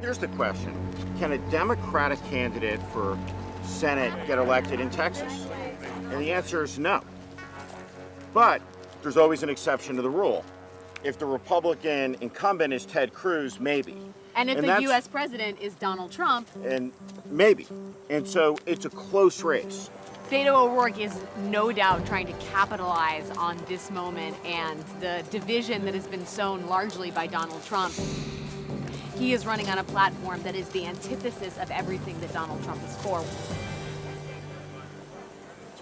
Here's the question. Can a Democratic candidate for Senate get elected in Texas? And the answer is no. But there's always an exception to the rule. If the Republican incumbent is Ted Cruz, maybe. And if And the U.S. president is Donald Trump, And maybe. And so it's a close race. Beto O'Rourke is no doubt trying to capitalize on this moment and the division that has been sown largely by Donald Trump. He is running on a platform that is the antithesis of everything that Donald Trump is for.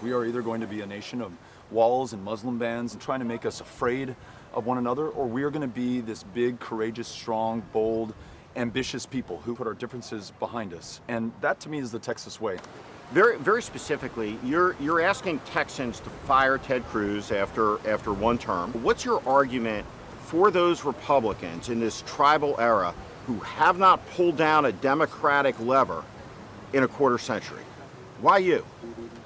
We are either going to be a nation of walls and Muslim bans and trying to make us afraid of one another, or we are going to be this big, courageous, strong, bold, ambitious people who put our differences behind us. And that to me is the Texas way. Very, very specifically, you're you're asking Texans to fire Ted Cruz after after one term. What's your argument for those Republicans in this tribal era who have not pulled down a Democratic lever in a quarter century? Why you?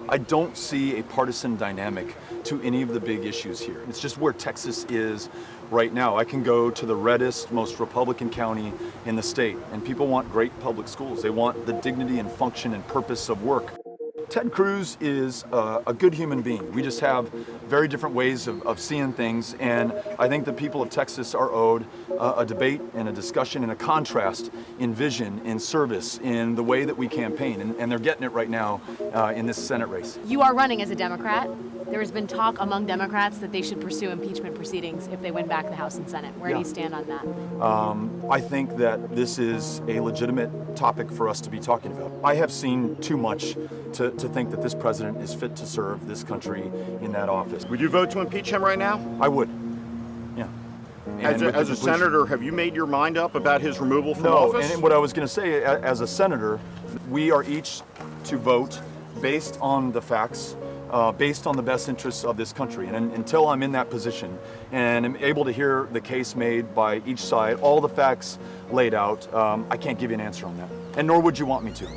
I don't see a partisan dynamic to any of the big issues here. It's just where Texas is right now. I can go to the reddest, most Republican county in the state, and people want great public schools. They want the dignity and function and purpose of work. Ted Cruz is uh, a good human being. We just have very different ways of, of seeing things, and I think the people of Texas are owed uh, a debate and a discussion and a contrast in vision, in service, in the way that we campaign, and, and they're getting it right now uh, in this Senate race. You are running as a Democrat. There has been talk among Democrats that they should pursue impeachment proceedings if they win back the House and Senate. Where do you stand on that? Um, I think that this is a legitimate topic for us to be talking about. I have seen too much to, to think that this president is fit to serve this country in that office. Would you vote to impeach him right now? I would, yeah. As a, as a senator, have you made your mind up about his removal from No, office? and what I was going to say, as a senator, we are each to vote based on the facts, uh, based on the best interests of this country. And un- until I'm in that position and am able to hear the case made by each side, all the facts laid out, um, I can't give you an answer on that. And nor would you want me to.